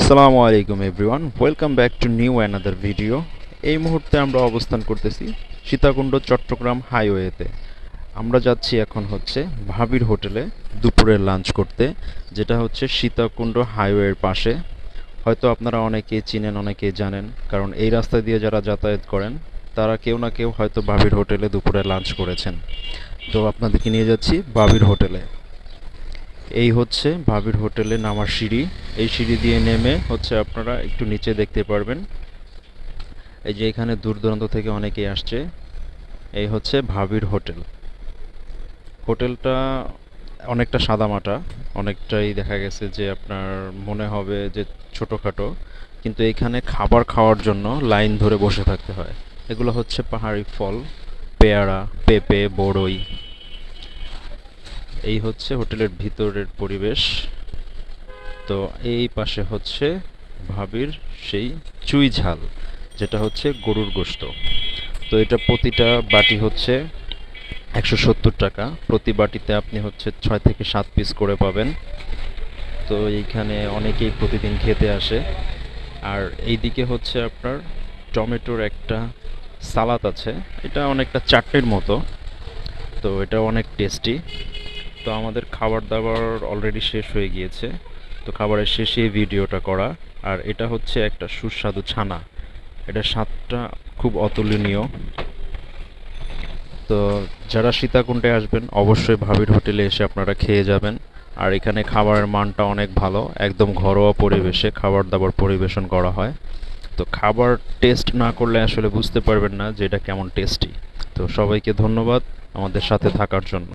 আসসালামু আলাইকুম everyone welcome back to new another video এই মুহূর্তে আমরা অবস্থান করতেছি সীতাকুণ্ড, চট্টগ্রাম হাইওয়েতে আমরা যাচ্ছি এখন হচ্ছে ভাবির হোটেলে দুপুরের লাঞ্চ করতে, যেটা হচ্ছে সীতাকুণ্ড হাইওয়ের পাশে। হয়তো আপনারা অনেকেই চিনেন, অনেকেই জানেন, কারণ এই রাস্তা দিয়ে যারা যাতায়াত করেন, তারা কেউ না কেউ হয়তো ভাবির হোটেলে দুপুরে লাঞ্চ করেছেন। তো আপনাদেরকে নিয়ে যাচ্ছি ভাবির হোটেলে। এই হচ্ছে ভাবির হোটেলে নামার সিঁড়ি। এই সিঁড়ি দিয়ে নেমে হচ্ছে আপনারা একটু নিচে দেখতে পারবেন। এই যে এখানে দূর দূরান্ত থেকে অনেকেই আসছে। এই হচ্ছে ভাবির হোটেল। হোটেলটা অনেকটা সাদামাটা, অনেকটাই দেখা গেছে যে আপনার মনে হবে যে ছোটোখাটো, কিন্তু এখানে খাবার খাওয়ার জন্য লাইন ধরে বসে থাকতে হয়। এগুলো হচ্ছে পাহাড়ি ফল, পেয়ারা, পেঁপে, বড়ই। এই হচ্ছে হোটেলের ভিতরের পরিবেশ। তো এই পাশে হচ্ছে ভাবির সেই চুই ঝাল, যেটা হচ্ছে গরুর গোশত। তো এটা প্রতিটা বাটি হচ্ছে একশো সত্তর টাকা। প্রতি বাটিতে আপনি হচ্ছে ছয় থেকে সাত পিস করে পাবেন। তো এইখানে অনেকেই প্রতিদিন খেতে আসে। আর এইদিকে হচ্ছে আপনার টমেটোর একটা সালাদ আছে। এটা অনেকটা চাটনির মতো। তো এটা অনেক টেস্টি। তো আমাদের খাবার দাবার অলরেডি শেষ হয়ে গিয়েছে। তো খাবারের শেষে ভিডিওটা করা। আর এটা হচ্ছে একটা সুস্বাদু ছানা। এটা স্বাদটা খুব অতুলনীয়। তো যারা সীতাকুণ্ডে আসবেন, অবশ্যই ভাবির হোটেলে এসে আপনারা খেয়ে যাবেন। আর এখানে খাবারের মানটা অনেক ভালো। একদম ঘরোয়া পরিবেশে খাবার দাবার পরিবেশন করা হয়। তো খাবার টেস্ট না করলে আসলে বুঝতে পারবেন না যে এটা কেমন টেস্টি। তো সবাইকে ধন্যবাদ আমাদের সাথে থাকার জন্য।